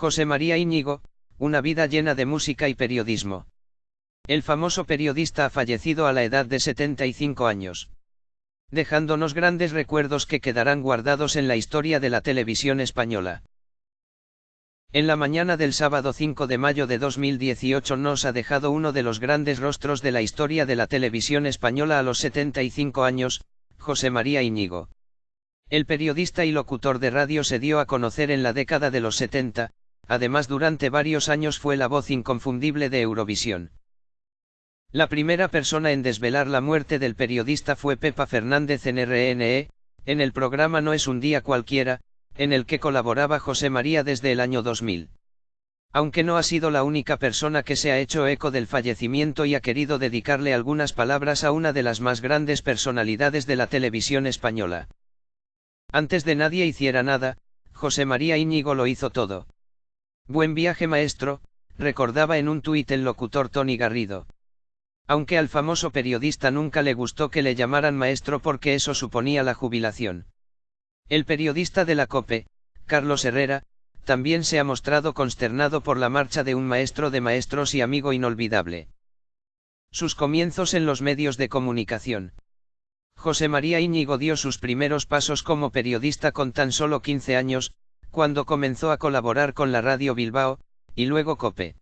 José María Íñigo, una vida llena de música y periodismo. El famoso periodista ha fallecido a la edad de 75 años. Dejándonos grandes recuerdos que quedarán guardados en la historia de la televisión española. En la mañana del sábado 5 de mayo de 2018 nos ha dejado uno de los grandes rostros de la historia de la televisión española a los 75 años, José María Íñigo. El periodista y locutor de radio se dio a conocer en la década de los 70, además durante varios años fue la voz inconfundible de Eurovisión. La primera persona en desvelar la muerte del periodista fue Pepa Fernández en RNE, en el programa No es un día cualquiera, en el que colaboraba José María desde el año 2000. Aunque no ha sido la única persona que se ha hecho eco del fallecimiento y ha querido dedicarle algunas palabras a una de las más grandes personalidades de la televisión española. Antes de nadie hiciera nada, José María Íñigo lo hizo todo. Buen viaje maestro, recordaba en un tuit el locutor Tony Garrido. Aunque al famoso periodista nunca le gustó que le llamaran maestro porque eso suponía la jubilación. El periodista de la COPE, Carlos Herrera, también se ha mostrado consternado por la marcha de un maestro de maestros y amigo inolvidable. Sus comienzos en los medios de comunicación. José María Íñigo dio sus primeros pasos como periodista con tan solo 15 años, cuando comenzó a colaborar con la radio Bilbao, y luego COPE.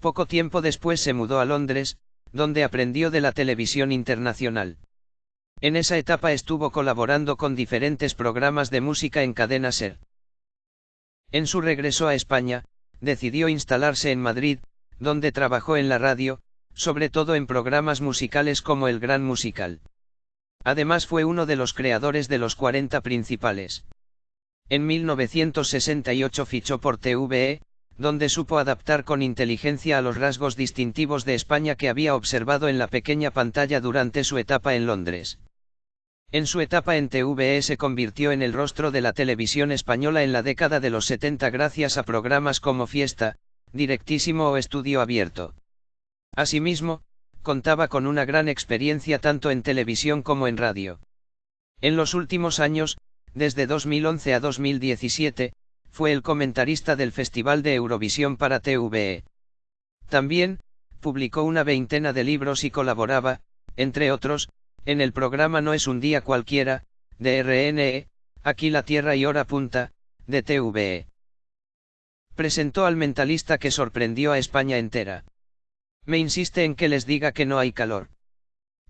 Poco tiempo después se mudó a Londres, donde aprendió de la televisión internacional. En esa etapa estuvo colaborando con diferentes programas de música en cadena SER. En su regreso a España, decidió instalarse en Madrid, donde trabajó en la radio, sobre todo en programas musicales como El Gran Musical. Además fue uno de los creadores de los 40 principales. En 1968 fichó por TVE, donde supo adaptar con inteligencia a los rasgos distintivos de España que había observado en la pequeña pantalla durante su etapa en Londres. En su etapa en TVE se convirtió en el rostro de la televisión española en la década de los 70 gracias a programas como Fiesta, Directísimo o Estudio Abierto. Asimismo, contaba con una gran experiencia tanto en televisión como en radio. En los últimos años, desde 2011 a 2017, fue el comentarista del Festival de Eurovisión para TVE. También, publicó una veintena de libros y colaboraba, entre otros, en el programa No es un día cualquiera, de RNE, Aquí la Tierra y Hora Punta, de TVE. Presentó al mentalista que sorprendió a España entera. Me insiste en que les diga que no hay calor.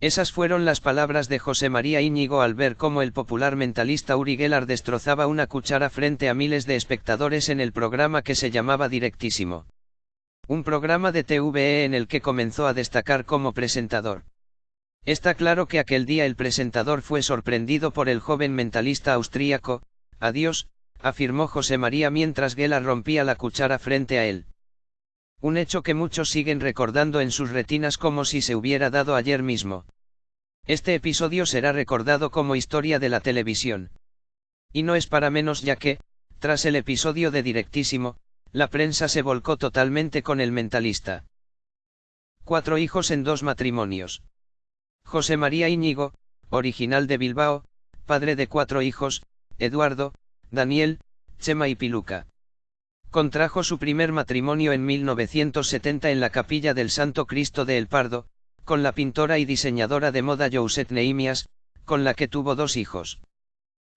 Esas fueron las palabras de José María Íñigo al ver cómo el popular mentalista Uri Geller destrozaba una cuchara frente a miles de espectadores en el programa que se llamaba Directísimo. Un programa de TVE en el que comenzó a destacar como presentador. Está claro que aquel día el presentador fue sorprendido por el joven mentalista austríaco, adiós, afirmó José María mientras Geller rompía la cuchara frente a él. Un hecho que muchos siguen recordando en sus retinas como si se hubiera dado ayer mismo. Este episodio será recordado como historia de la televisión. Y no es para menos ya que, tras el episodio de Directísimo, la prensa se volcó totalmente con el mentalista. Cuatro hijos en dos matrimonios. José María Íñigo, original de Bilbao, padre de cuatro hijos, Eduardo, Daniel, Chema y Piluca. Contrajo su primer matrimonio en 1970 en la capilla del Santo Cristo de El Pardo, con la pintora y diseñadora de moda Josette Neimias, con la que tuvo dos hijos.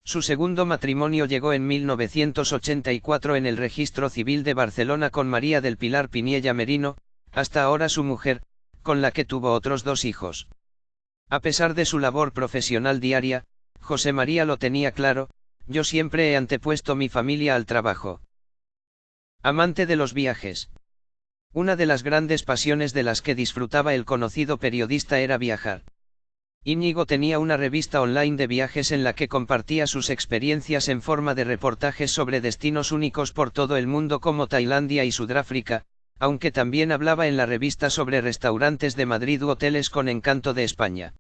Su segundo matrimonio llegó en 1984 en el registro civil de Barcelona con María del Pilar Piniella Merino, hasta ahora su mujer, con la que tuvo otros dos hijos. A pesar de su labor profesional diaria, José María lo tenía claro, yo siempre he antepuesto mi familia al trabajo. Amante de los viajes. Una de las grandes pasiones de las que disfrutaba el conocido periodista era viajar. Íñigo tenía una revista online de viajes en la que compartía sus experiencias en forma de reportajes sobre destinos únicos por todo el mundo como Tailandia y Sudáfrica, aunque también hablaba en la revista sobre restaurantes de Madrid u hoteles con encanto de España.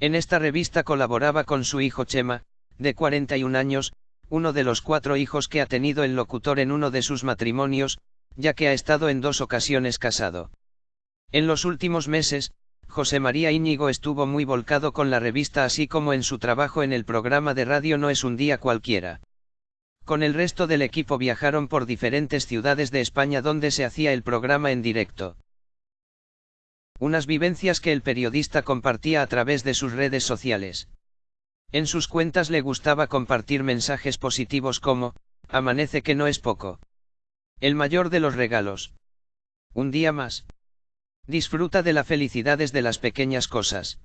En esta revista colaboraba con su hijo Chema, de 41 años, uno de los cuatro hijos que ha tenido el locutor en uno de sus matrimonios, ya que ha estado en dos ocasiones casado. En los últimos meses, José María Íñigo estuvo muy volcado con la revista así como en su trabajo en el programa de radio No es un día cualquiera. Con el resto del equipo viajaron por diferentes ciudades de España donde se hacía el programa en directo. Unas vivencias que el periodista compartía a través de sus redes sociales. En sus cuentas le gustaba compartir mensajes positivos como, amanece que no es poco. El mayor de los regalos. Un día más. Disfruta de la felicidad desde las pequeñas cosas.